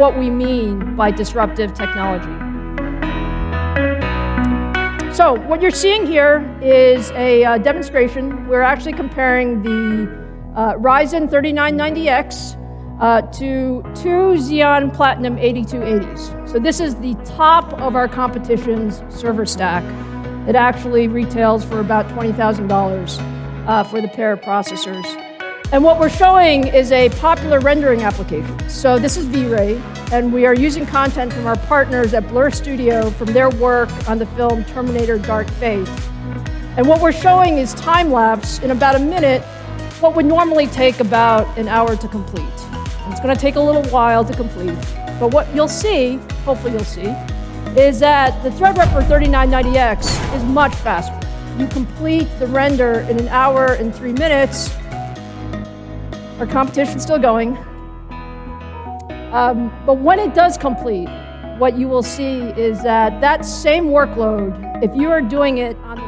what we mean by disruptive technology. So what you're seeing here is a uh, demonstration. We're actually comparing the uh, Ryzen 3990X uh, to two Xeon Platinum 8280s. So this is the top of our competition's server stack. It actually retails for about $20,000 uh, for the pair of processors. And what we're showing is a popular rendering application. So this is V-Ray, and we are using content from our partners at Blur Studio from their work on the film Terminator Dark Fate. And what we're showing is time-lapse in about a minute, what would normally take about an hour to complete. It's going to take a little while to complete. But what you'll see, hopefully you'll see, is that the Threadripper 3990X is much faster. You complete the render in an hour and three minutes, our competition's still going. Um, but when it does complete, what you will see is that that same workload, if you are doing it on